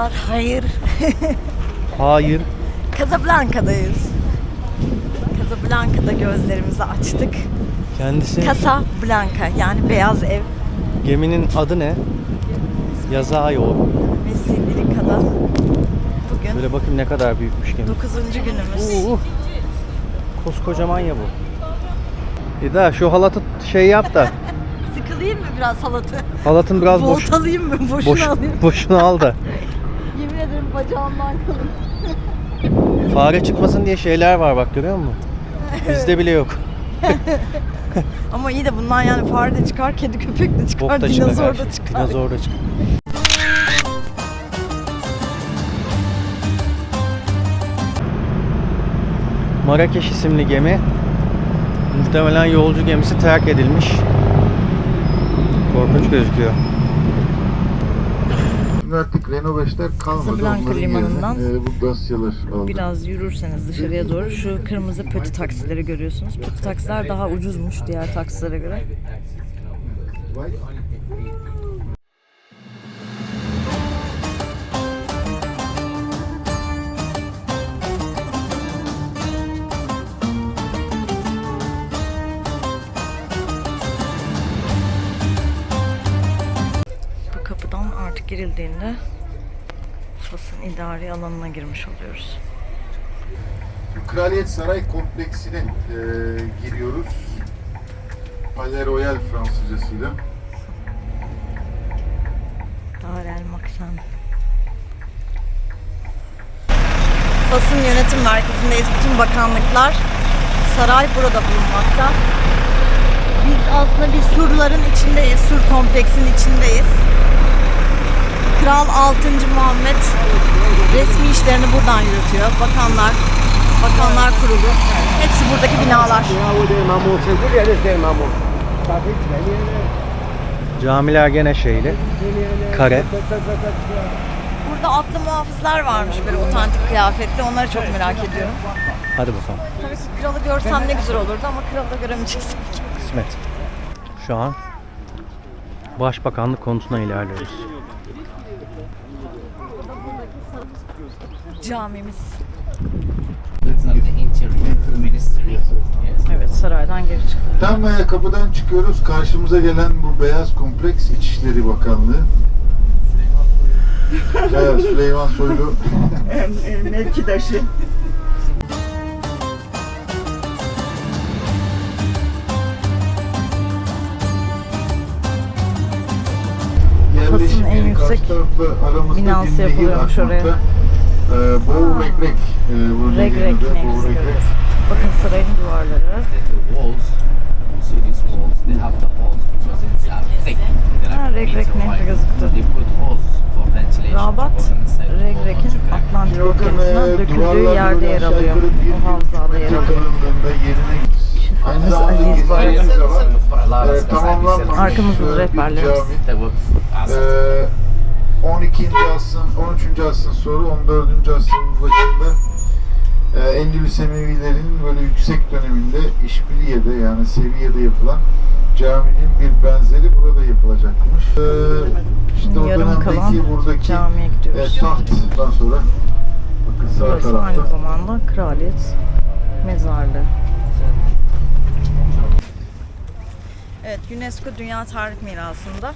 Sabahlar hayır. Hayır. Casablanca'dayız. Casablanca'da gözlerimizi açtık. Kendisi Casablanca yani beyaz ev. geminin adı ne? Yazıyor. Ve Sibirika'da bugün Böyle bakayım ne kadar büyükmüş gemi. 9. günümüz. Uh, koskocaman ya bu. İda şu halatı şey yap da. Sıkılayım mı biraz halatı? Halatın biraz boş. Volt alayım mı? Boşuna Boş, alayım. boşuna al da. Bacağımdan kalın. Fare çıkmasın diye şeyler var bak görüyor musun? Bizde bile yok. Ama iyi de bundan yani fare de çıkar, kedi köpek de çıkar, Bok da çıkar. dinozor da çıkar. Dinozor da çıkar. Marrakeş isimli gemi muhtemelen yolcu gemisi terk edilmiş. Korkunç gözüküyor. Şimdi artık Renault 5'ler kalmadı. Casablanca limanından yerine, e, bu Dacia'lar aldı. Biraz yürürseniz dışarıya doğru şu kırmızı pötü taksileri görüyorsunuz. Pötü taksiler daha ucuzmuş diğer taksilere göre. İdari alanına girmiş oluyoruz. Kraliyet Saray kompleksine e, giriyoruz. Palais Royal Fransızcasıyla. Darel Maksan. Fas'ın yönetim merkezindeyiz. Bütün bakanlıklar, saray burada bulunmakta. Biz aslında bir surların içindeyiz, sur kompleksin içindeyiz. Kral 6. Muhammed resmi işlerini buradan yürütüyor. Bakanlar, bakanlar kurulu. Hepsi buradaki binalar. Camiler gene şeyli. Kare. Burada atlı muhafızlar varmış böyle otantik kıyafetli. Onları çok merak ediyorum. Hadi bakalım. Tabii ki kralı görsem ne güzel olurdu ama kralı da göremeyeceğiz. Kısmet. Şu an Başbakanlık konusuna ilerliyoruz. Camimiz. Evet saraydan geri çıktık. Tam e, kapıdan çıkıyoruz. Karşımıza gelen bu beyaz kompleks İçişleri Bakanlığı. evet, Süleyman Soylu. mevkidaşı. Fas'ın en yüksek binası yapılıyormuş oraya. E, Boğu Regrek. E, bu Regrek. Bakın sarayın duvarları. The walls, you see these walls, they have the holes because it's thick. They're Ha, Regrek nehri gözüktü. Rabat, Regrek'in. Atlantik okyanusuna e, döküldüğü yerde yer alıyor. O havzada yer alıyor. zamanda aziz Ee, tamamlanmamış services. Arkamızda da e, rehberlerimiz. cami. They were Ee, 12. asrın, 13. asrın sonra 14. asrın başında e, Endülüs Emevilerinin böyle yüksek döneminde İşbiliye'de yani Seviye'de yapılan caminin bir benzeri burada yapılacakmış. Ee, işte o dönemdeki buradaki e, tahttan sonra bakın sağ Burası aynı tarafta zamanda kraliyet mezarlığı. Evet, UNESCO Dünya Tarih Mirası'nda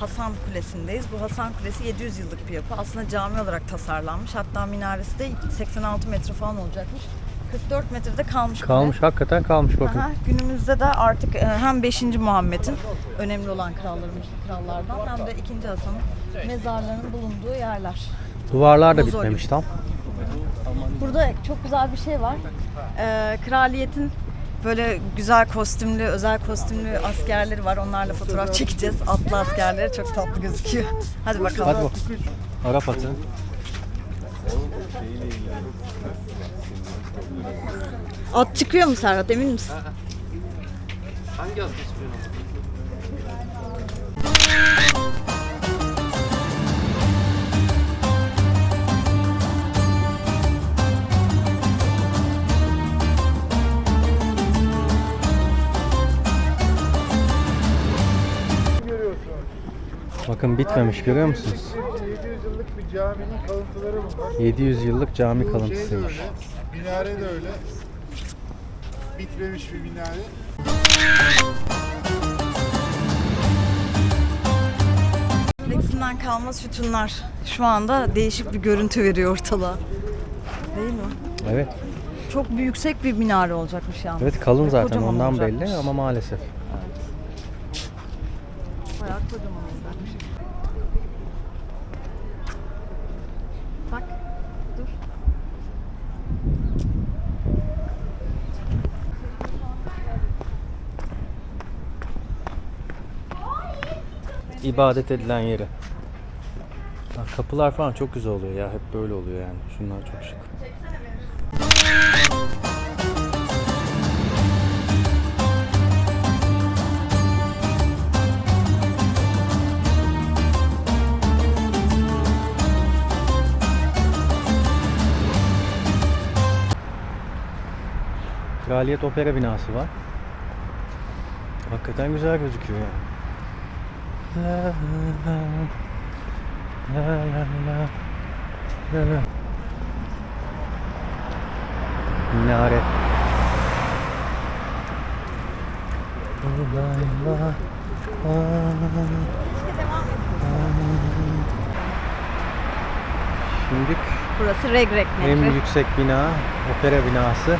Hasan Kulesi'ndeyiz. Bu Hasan Kulesi 700 yıllık bir yapı. Aslında cami olarak tasarlanmış. Hatta minaresi de 86 metre falan olacakmış. 44 metrede kalmış. kule. Kalmış hakikaten kalmış bakın. Aha, günümüzde de artık e, hem 5. Muhammed'in önemli olan krallarımız krallardan hem de 2. Hasan'ın mezarlarının bulunduğu yerler. Duvarlar da Mozolyon. bitmemiş tam. Burada çok güzel bir şey var. Ee, kraliyetin böyle güzel kostümlü, özel kostümlü askerleri var. Onlarla fotoğraf çekeceğiz. Atlı askerleri çok tatlı gözüküyor. Hadi bakalım. Hadi bak. Arap atı. At çıkıyor mu Serhat emin misin? Hangi atı istiyorsun? Bakın bitmemiş görüyor musunuz? 700 yıllık bir caminin kalıntıları bunlar. 700 yıllık cami Şey de kalıntısıymış. öyle, minare de öyle. Bitmemiş bir minare. Flexinden kalma sütunlar şu anda değişik bir görüntü veriyor ortalığa. Değil mi? Evet. Çok bir yüksek bir minare olacakmış yalnız. Evet kalın zaten kocaman ondan olacakmış. belli ama maalesef. Bayağı kocaman olacakmış. Bak, dur. İbadet edilen yeri. Ha, Kapılar falan çok güzel oluyor ya. Hep böyle oluyor yani. Şunlar çok şık. Kraliyet Opera binası var. Hakikaten güzel gözüküyor yani. La. Minare. Şimdi Burası Regrek en Nehri. yüksek bina, opera binası,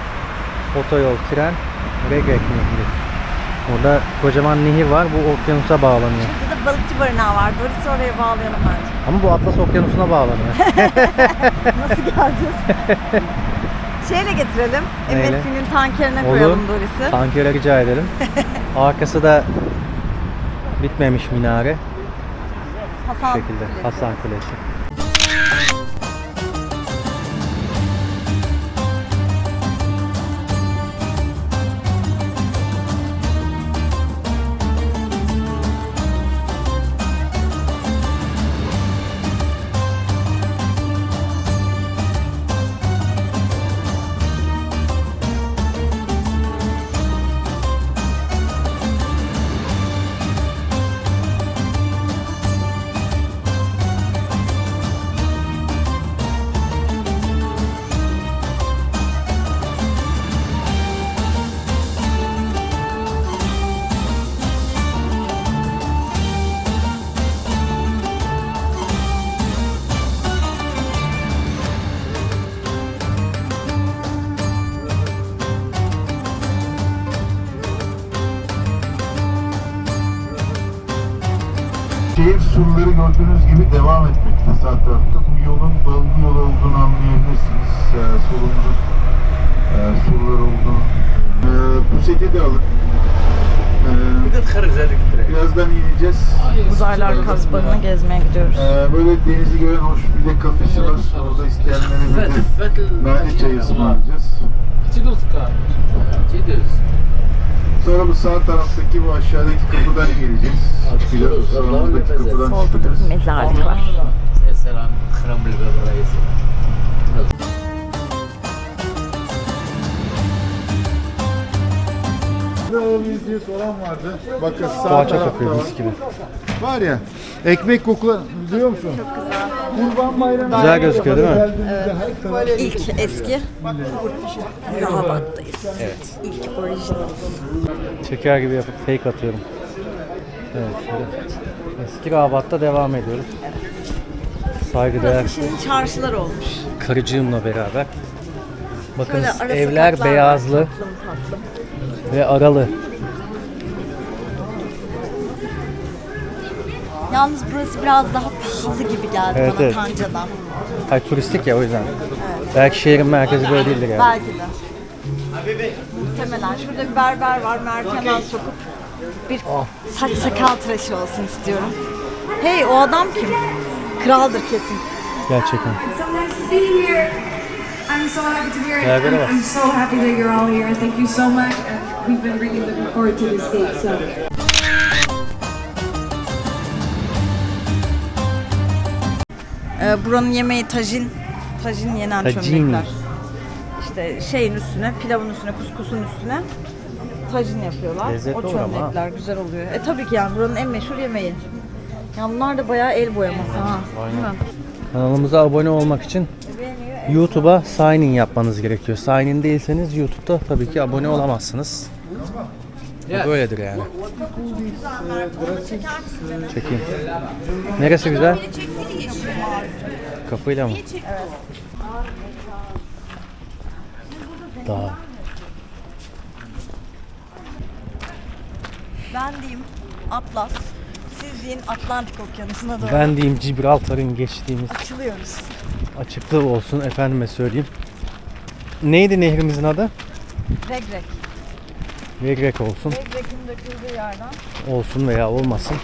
otoyol, tren, Regrek Nehri. Burada kocaman nehir var, bu okyanusa bağlanıyor. Balıkçı barınağı var. Doris'i oraya bağlayalım bence. Ama bu Atlas Okyanusu'na bağlanıyor. Nasıl geleceğiz? Şeyle getirelim. Neyle? MSC'nin tankerine Olur. koyalım Doris'i. Tankere rica edelim. Arkası da bitmemiş minare. Bu Hasan şekilde. Kulesi. Hasan Kulesi. Şehir surları gördüğünüz gibi devam etmekte sağ tarafta. Bu yolun dolgu yol olduğunu anlayabilirsiniz. Ee, solumuzun e, surlar olduğunu. Ee, bu seti de alın. Ee, birazdan ineceğiz. Uzaylar kasbağını gezmeye gidiyoruz. Ee, böyle denizi gören hoş bir de kafesi var. Orada isteyenlere bir de nane çayı ısmarlayacağız. Sonra bu sağ taraftaki bu aşağıdaki kapıdan geleceğiz. Biraz sağımızdaki kapıdan Solda da çıkacağız. bir mezarlık var. Saya serang kram Ne olmuyoruz diye soran vardı. Bakın sağ Poğaça tarafta kokuyor var. mis gibi. Var ya, ekmek kokulu biliyor musun? Kurban bayramı. Güzel gözüküyor değil mi? Taraf- İlk eski Rahat'tayız. Evet. İlk orijinal. Çeker gibi yapıp fake atıyorum. Evet şöyle. Eski Rabat'ta devam ediyoruz. Saygıdeğer Burası şimdi çarşılar olmuş. karıcığımla beraber. Bakın Şöyle evler var, beyazlı tatlım tatlım. ve aralı. Yalnız burası biraz daha pahalı gibi geldi Evet, bana evet. Tanca'dan. Hayır turistik ya o yüzden. Belki şehrin merkezi böyle değildir yani. Belki de. Muhtemelen. Şurada bir berber var. Mert hemen sokup bir Ah. saç sakal tıraşı olsun istiyorum. Hey o adam kim? Kraldır kesin. Gerçekten. so nice to be here. I'm so happy to be here. Yeah, good I'm. I'm so happy that you're all here. Thank you so much. And we've been really looking forward to this date. So Ee, buranın yemeği tajin. Tajin yenen Tajini. çömlekler. İşte şeyin üstüne, pilavın üstüne, kuskusun üstüne tajin yapıyorlar. Lezzetli o çömlekler güzel oluyor. E tabii ki yani buranın en meşhur yemeği. Ya bunlar da bayağı el boyaması ha. Değil mi? Kanalımıza abone olmak için YouTube'a sign in yapmanız gerekiyor. Sign in değilseniz YouTube'da tabii ki abone olamazsınız. Bu böyledir yani. Çekeyim. Neresi güzel? Kapıyla mı? Dağ. Ben diyeyim Atlas. Siz deyin Atlantik Okyanusu'na doğru Ben diyeyim Gibraltar'ın geçtiğimiz açılıyoruz. Açıklığı olsun efendime söyleyeyim. Neydi nehrimizin adı? Regrek. Regrek olsun. Regrek'in döküldüğü yerden. Olsun veya olmasın.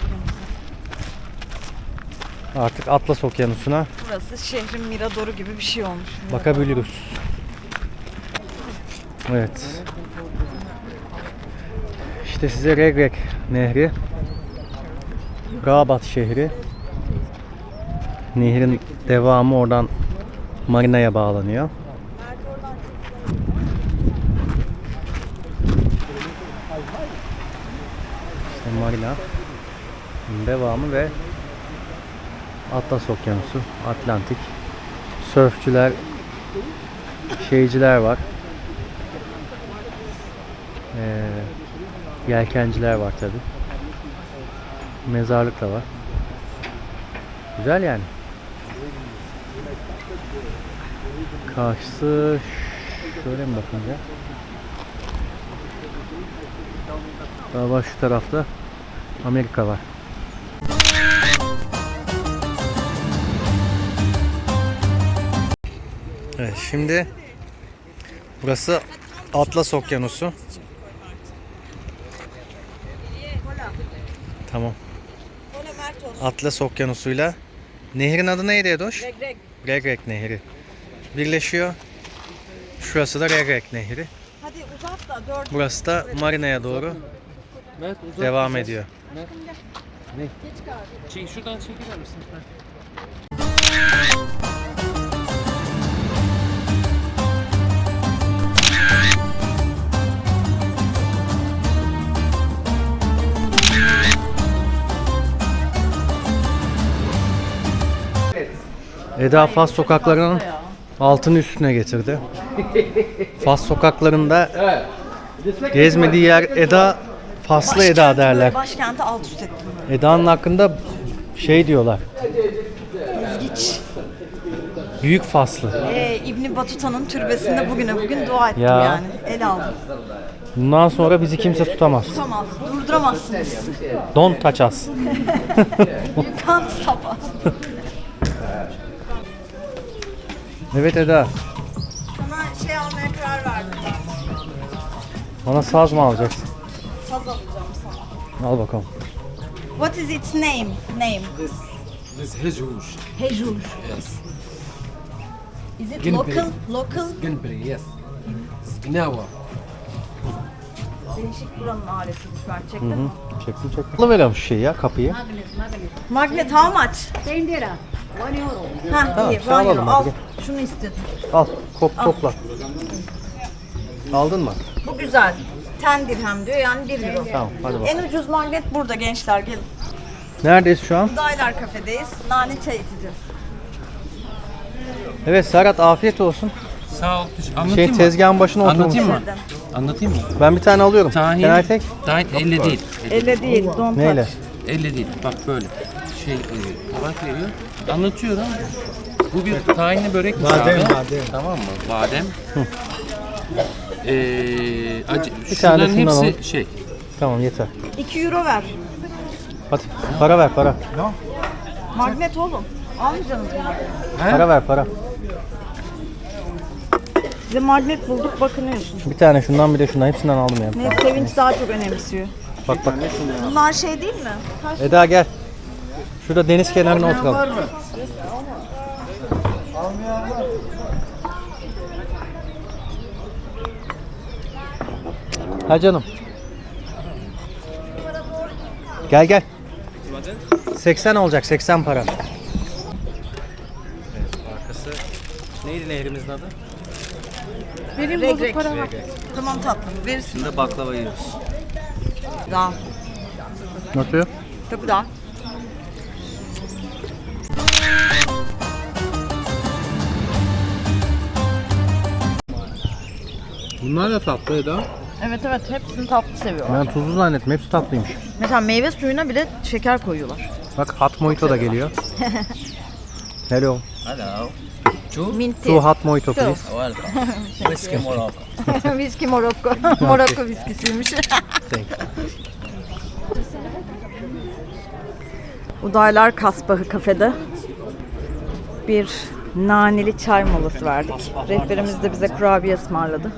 Artık Atlas Okyanusu'na Burası şehrin miradoru gibi bir şey olmuş. bakabiliriz. Evet. İşte size Regrek Nehri. Rabat şehri. Nehrin devamı oradan marinaya bağlanıyor. İşte marina. Devamı ve Atlas Okyanusu, Atlantik. Sörfçüler, şeyciler var. Ee, yelkenciler var tabi. Mezarlık da var. Güzel yani. Karşısı şöyle mi bakınca? Galiba şu tarafta Amerika var. Evet şimdi burası Atlas Okyanusu. Tamam. Atlas Okyanusu'yla nehrin adı neydi Edoş? Regrek. Regrek Nehri. Birleşiyor. Şurası da Regrek Nehri. Hadi uzat da dört. Burası da marinaya doğru devam ediyor. Çek, şuradan çekilir misin? Eda Fas sokaklarının altını üstüne getirdi. Fas sokaklarında gezmediği yer Eda Faslı Eda derler. Başkenti alt üst ettim. Eda'nın hakkında şey diyorlar. İlginç. Büyük Faslı. Ee, İbni Batuta'nın türbesinde bugüne bugün dua ettim Ya. yani. El aldım. Bundan sonra bizi kimse tutamaz. Tutamaz. Durduramazsınız. Don't touch us. You can't stop us. Evet Eda. Sana şey almaya karar verdim. Bana saz mı alacaksın? Saz alacağım sana. Al bakalım. What is its name? Name. This Hejuj. Hejur. Yes. Is it Guinea local? Local? Gunberry, yes. Gnawa. Değişik buranın aletiymiş gerçekten. Hı hı. Çektim çektim. Alıveriyorum şu şeyi ya kapıyı. Magnet how much? 10 lira. 1 euro. Ha Tamam, iyi. şey alalım Al, al. hadi. Şunu istedim. Al kop topla. Aldın mı? Bu güzel. 10 dirhem diyor yani 1 euro. Tamam hadi bakalım. En ucuz magnet burada gençler gelin. Neredeyiz şu an? Daylar kafedeyiz. Nane çay içeceğiz. Evet Serhat afiyet olsun. Sağ ol. teşekkür- Şey Anlatayım mı? tezgahın başına oturmuş. Anlatayım mı? Anlatayım mı? Ben bir tane alıyorum. Tahin, take? tahin elle değil. Elle değil. Don't Neyle? touch. Elle değil. Bak böyle. Şey, e, tabak veriyor. Anlatıyorum. Bu bir tahinli börek badem, badem. Tamam mı? Badem. Ee, acı, tane şunların hepsi alalım. şey. Tamam yeter. 2 euro ver. Hadi para ver para. Magnet oğlum. Almayacaksınız mı? Para ver para. Size magnet bulduk bakınıyorsun. Bir tane şundan bir de şundan hepsinden aldım yani. Ne sevinç daha çok önemsiyor. Bak bak. Bunlar şey değil mi? Eda gel. Şurada deniz kenarına oturalım. Ha canım. Gel gel. 80 olacak 80 para. Evet arkası. Neydi nehrimizin adı? Vereyim bozuk para. Reg. Tamam tatlım verirsin. Şimdi baklava yiyoruz. Da. Nasıl? Tabii da. Bunlar da tatlı Eda. Evet evet hepsini tatlı seviyorlar. Ben tuzlu zannettim hepsi tatlıymış. Mesela meyve suyuna bile şeker koyuyorlar. Bak hot mojito da geliyor. Hello. Hello. Two? Minti. Two hot mojito please. Welcome. Whiskey Morocco. Viski Morokko. Morokko viskisiymiş. Udaylar Kasbahı kafede bir naneli çay molası verdik. Rehberimiz de bize kurabiye ısmarladı.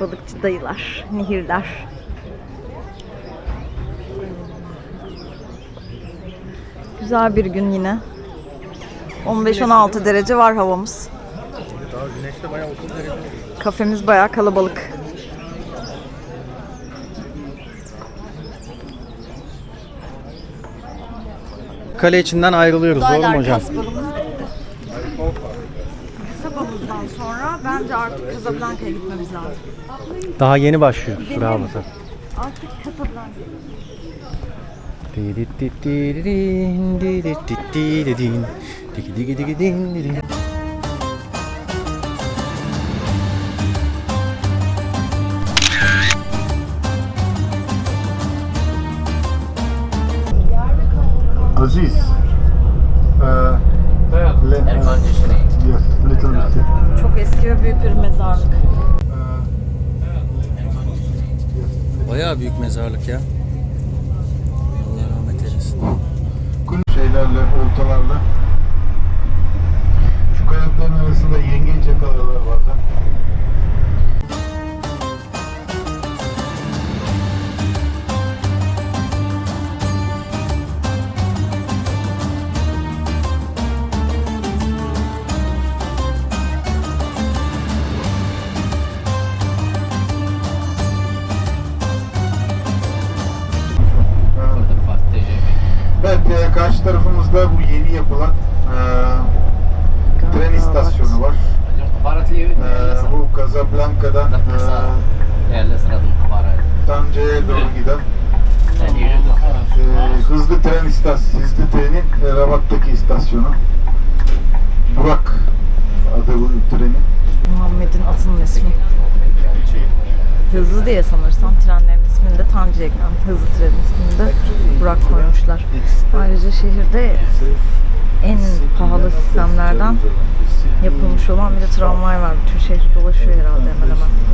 Balıkçı dayılar, nehirler. Güzel bir gün yine. 15-16 derece var havamız. Kafemiz bayağı kalabalık. Kale içinden ayrılıyoruz. Doğru mu hocam? Kasabamızdan sonra bence artık Casablanca'ya gitmemiz lazım. Daha yeni başlıyor sıramızı. Artık Casablanca. Aziz. Ayrıca şehirde en pahalı sistemlerden yapılmış olan bir de tramvay var. Bütün şehri dolaşıyor herhalde hemen hemen.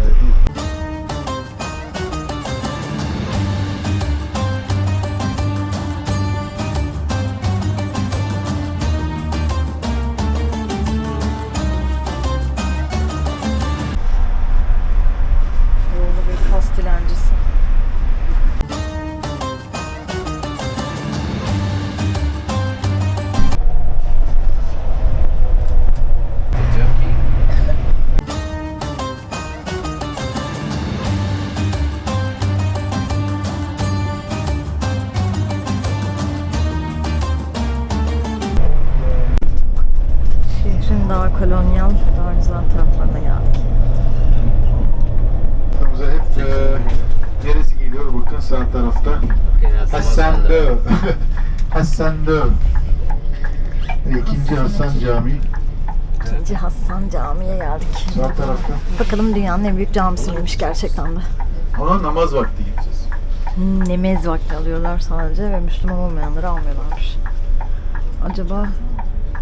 Bakalım dünyanın en büyük camisi miymiş gerçekten de. Ona namaz vakti gideceğiz. Nemez vakti alıyorlar sadece ve Müslüman olmayanları almıyorlarmış. Acaba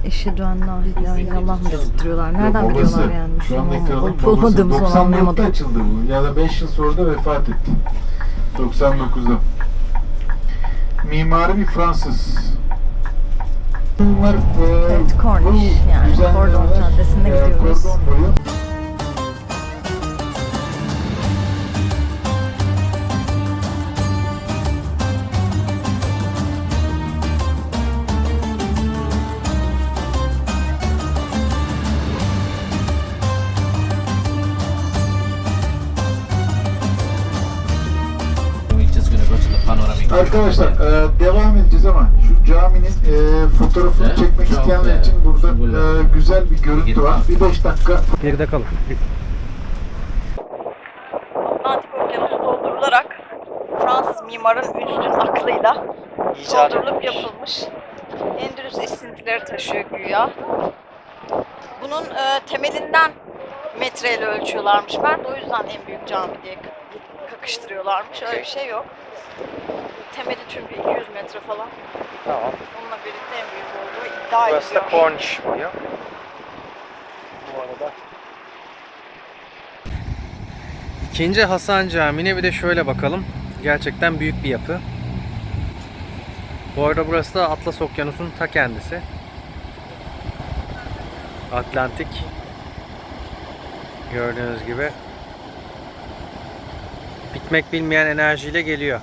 eşhedü en la ilahe illallah mı dedirtiyorlar? Nereden Yok, babası. biliyorlar yani Şu olup kralın babası. olmadığımızı 94'te anlayamadım. açıldı bu. Ya da 5 yıl sonra da vefat etti. 99'da. Mimarı bir Fransız. Bunlar, e, Evet, Cornish yani, Kordon Caddesi'ne e, gidiyoruz. Kordon boyu Arkadaşlar e, devam edeceğiz ama şu caminin e, fotoğrafını Evet, çekmek çok isteyenler için burada Güzel. e, güzel bir görüntü var. Bir 5 dakika Geride kalın. Atlantik Okyanusu doldurularak Fransız mimarın üstün aklıyla doldurulup yapılmış. Endülüs esintileri taşıyor güya. Bunun e, temelinden metreyle ölçüyorlarmış Mert. O yüzden en büyük cami diye kakıştırıyorlarmış. Öyle bir şey yok. Temeli çünkü 200 metre falan. Tamam. Onunla birlikte en büyük olduğu iddia Burası da ediliyor. Cornish diyor. Bu arada. İkinci Hasan Camii'ne bir de şöyle bakalım. Gerçekten büyük bir yapı. Bu arada burası da Atlas Okyanusu'nun ta kendisi. Atlantik. Gördüğünüz gibi. Bitmek bilmeyen enerjiyle geliyor.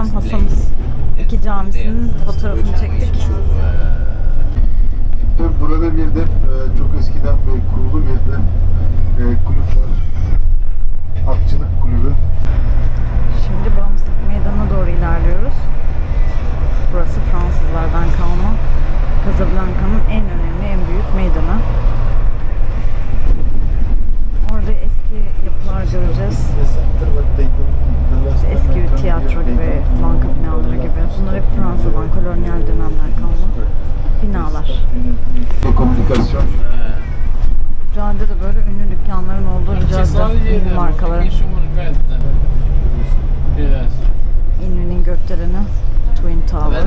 Yerden Hasan'ız iki camisinin fotoğrafını çektik. Burada bir de e, çok eskiden beri kurulu bir de e, kulüp var. Atçılık kulübü. Şimdi Bağımsızlık Meydanı'na doğru ilerliyoruz. Burası Fransızlardan kalma Casablanca'nın en önemli, en büyük meydanı. Orada eski yapılar göreceğiz. Eski bir tiyatro gibi, banka binaları gibi. Bunlar hep Fransa'dan, kolonyal dönemden kalma binalar. Komünikasyon. Caddede böyle ünlü dükkanların olduğu bir cadde. Ünlü markaların. Yes. İnönü'nün gökdeleni Twin Tower.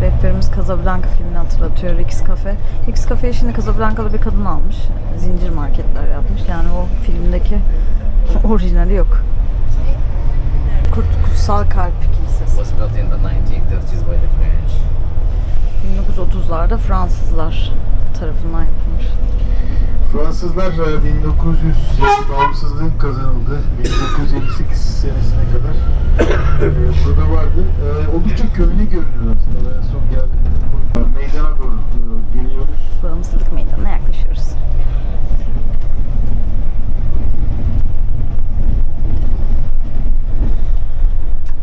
Rehberimiz Casablanca filmini hatırlatıyor. Rix Cafe. Rix Cafe'yi şimdi Casablanca'da bir kadın almış. Zincir marketler yapmış. Yani o filmdeki orijinali yok. Kurt, Kutsal Kalp Kilisesi. Was built in the 1930s 1930'larda Fransızlar tarafından yapılmış. Fransızlar e, 1900 bağımsızlığın kazanıldığı 1958 senesine kadar e, burada vardı. E, oldukça köhne görünüyor aslında. En son geldiğimde meydana doğru e, geliyoruz. Bağımsızlık Meydanı'na yaklaşıyoruz.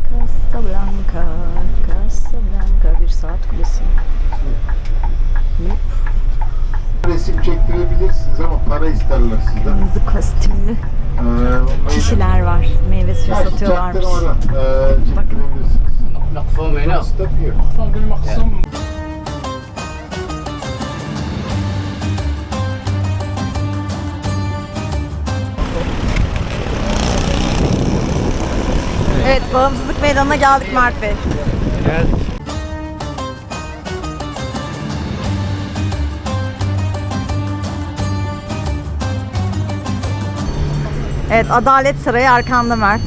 Casablanca, Casablanca bir saat kulesi. Yup, Resim çektirebilirsiniz ama para isterler sizden. Kırmızı kostümlü E, o meydan- kişiler var. Meyve suyu Ha, satıyorlarmış. çaktırmadan, e, çektirebilirsiniz. مقفوم هنا Stop here. Evet, Bağımsızlık Meydanı'na geldik Mert Bey. Geldik. Evet, Adalet Sarayı arkanda Mert.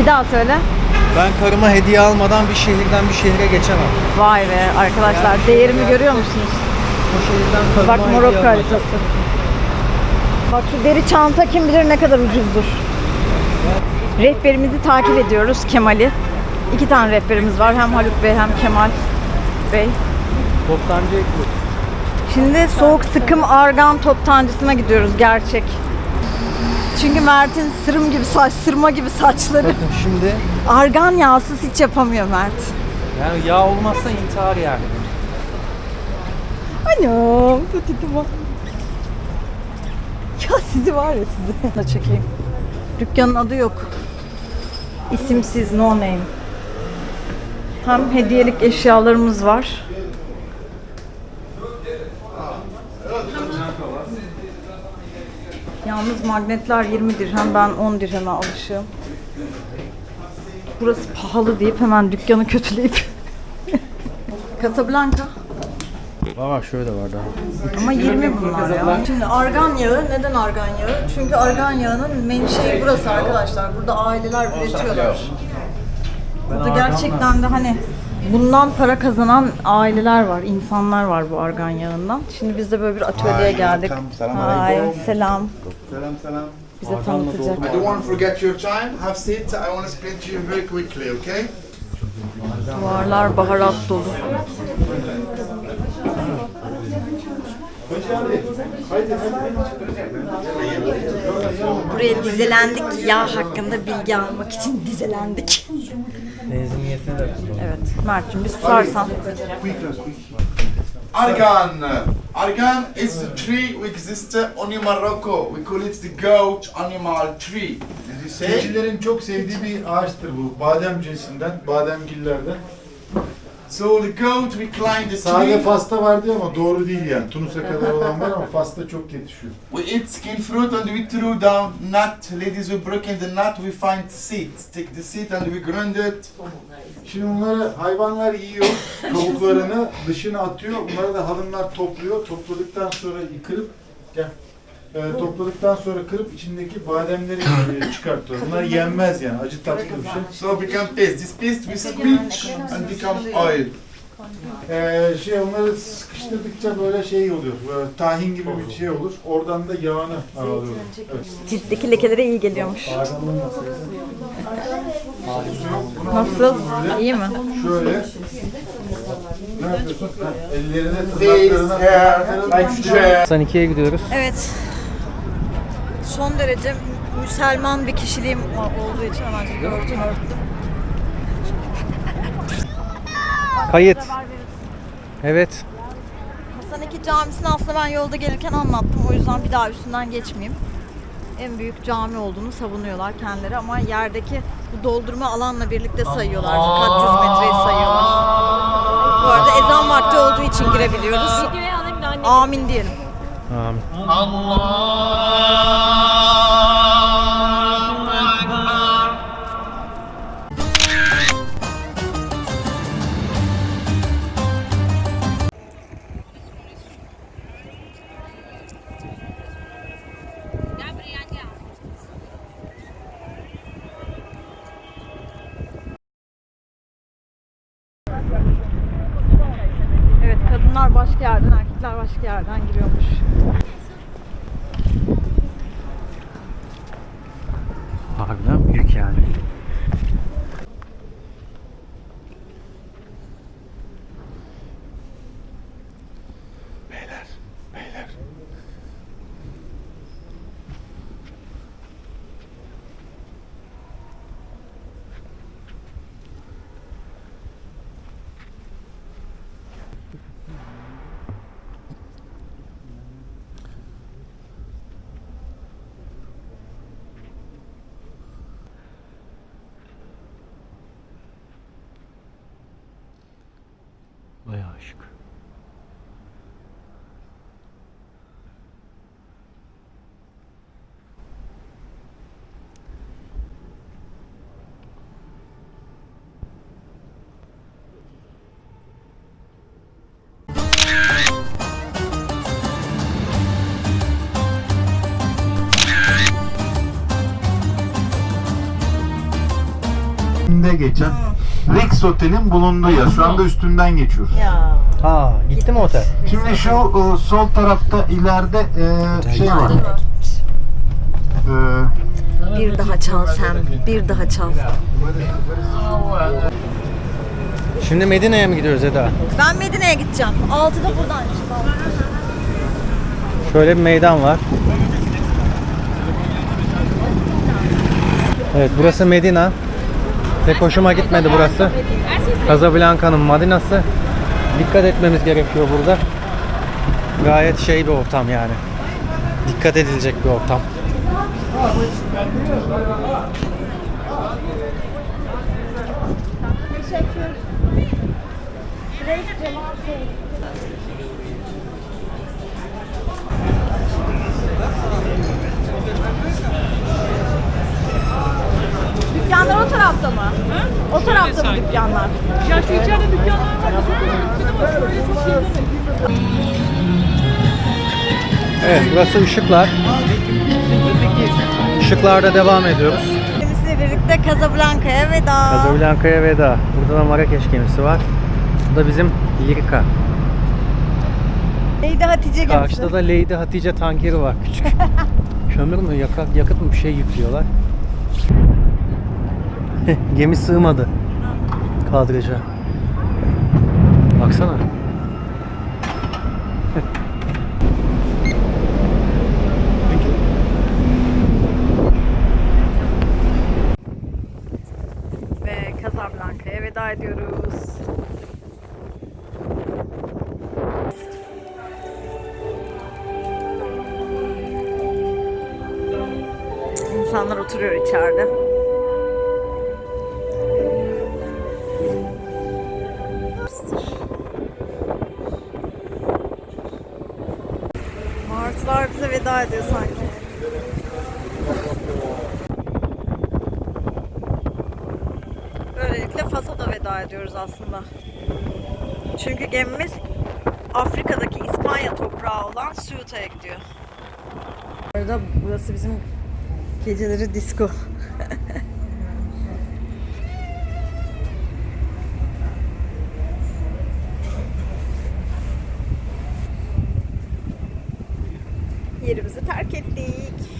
Bir daha söyle. Ben karıma hediye almadan bir şehirden bir şehre geçemem. Vay be arkadaşlar değerimi görüyor musunuz? O şehirden karıma Bak Morokko haritası. Bak şu deri çanta kim bilir ne kadar ucuzdur. Rehberimizi takip ediyoruz Kemal'i. İki tane rehberimiz var. Hem Haluk Bey hem Kemal Bey. Toptancı ekmek. Şimdi soğuk sıkım argan toptancısına gidiyoruz gerçek. Çünkü Mert'in sırım gibi saç, sırma gibi saçları. Bakın şimdi Argan yağsız hiç yapamıyor Mert. yani yağ olmazsa intihar yani. Anam, tuttu bak. Sizi var ya sizi. Da çekeyim. Dükkanın adı yok. İsimsiz, no name. Hem hediyelik eşyalarımız var. Yalnız magnetler 20 dirhem, ben 10 dirheme alışığım. Burası pahalı deyip hemen dükkanı kötüleyip. Casablanca. Aa şöyle var daha. Ama 20 bunlar ya. Şimdi argan yağı, neden argan yağı? Çünkü argan yağının menşei burası arkadaşlar. Burada aileler üretiyorlar. Burada gerçekten de hani bundan para kazanan aileler var, insanlar var bu argan yağından. Şimdi biz de böyle bir atölyeye geldik. Hay, selam. Salam salam. Bize tanıtacak. I don't want to forget your time. Have seat. I want to explain to you very quickly, okay? Duvarlar baharat dolu. Buraya dizelendik. Yağ hakkında bilgi almak için dizelendik. Benziniyetine de Evet. Mert'cim bir susarsan. Argan. Argan is a tree which exists only in Morocco. We call it the goat animal tree. Did you say? Keçilerin çok sevdiği bir ağaçtır bu. Badem cinsinden, bademgillerden. So the goat reclined the Sade tree. Fas'ta vardı ama doğru değil yani. Tunus'a kadar olan var ama Fas'ta çok yetişiyor. We eat skin fruit and we threw down nut. Ladies, we broke in the nut, we find seeds. Take the seed and we grind it. Şimdi bunları hayvanlar yiyor, kabuklarını dışına atıyor. Bunları da halımlar topluyor. Topladıktan sonra kırıp gel. Ee, topladıktan sonra kırıp içindeki bademleri e, çıkartıyor. Bunlar yenmez yani. Acı tatlı bir şey. So become paste. This paste we squeeze and become oil. Ee, şey onları sıkıştırdıkça böyle şey oluyor. Böyle tahin gibi bir şey olur. Oradan da yağını alıyor. Evet. Ciltteki lekelere iyi geliyormuş. Nasıl? İyi mi? Şöyle. Ne yapıyorsun? Ellerine tırnaklarına hair, like chair. 92'ye gidiyoruz. Evet. Son derece Müslüman bir kişiliğim olduğu için hemen örtüm örttüm. Kayıt. Evet. Hasan II Camisi'ni aslında ben yolda gelirken anlattım. O yüzden bir daha üstünden geçmeyeyim. En büyük cami olduğunu savunuyorlar kendileri ama yerdeki bu doldurma alanla birlikte sayıyorlar. Kaç yüz metreyi sayıyorlar. Bu arada ezan vakti olduğu için girebiliyoruz. Amin diyelim. Amin. Evet kadınlar başka yerden, erkekler başka yerden giriyormuş. Üstünde geçen Rex Otel'in bulunduğu yer. Şu anda üstünden geçiyoruz. Ya. Aa, gitti mi otel? Şimdi şu e, sol tarafta ileride e, şey var. E, Bir daha çal sen, bir daha çal. Şimdi Medine'ye mi gidiyoruz Eda? Ben Medine'ye gideceğim. Altıda buradanmış. Şöyle bir meydan var. Evet burası Medina. Pek hoşuma gitmedi burası. Casablanca'nın Madinası. Dikkat etmemiz gerekiyor burada. Gayet şey bir ortam yani. Dikkat edilecek bir ortam. Dükkanlar o tarafta mı? O tarafta mı dükkanlar? Evet burası ışıklar. Işıklarda devam ediyoruz. Gemisiyle birlikte Casablanca'ya veda. Casablanca'ya veda. Burada da Marrakeş gemisi var. Bu da bizim Lirika. Neydi Hatice gemisi? Karşıda da Lady Hatice tankeri var küçük. Kömür mü yakıt, yakıt mı bir şey yüklüyorlar. Gemi sığmadı kadraja. Baksana. Ve Casablanca'ya veda ediyoruz. İnsanlar oturuyor içeride. Aslında. Çünkü gemimiz Afrika'daki İspanya toprağı olan Ceuta'ya gidiyor. Bu arada burası bizim geceleri disco. Yerimizi terk ettik.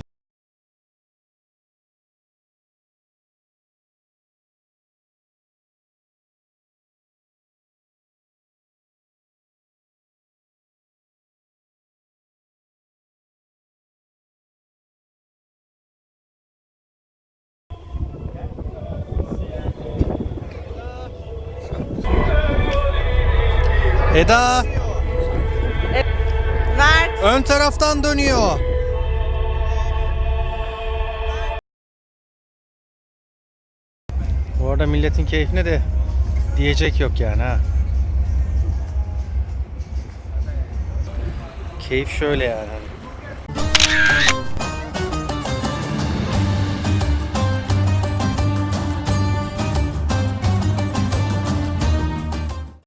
Eda Mert. ön taraftan dönüyor. Bu arada milletin keyfine de diyecek yok yani ha. Keyif şöyle yani.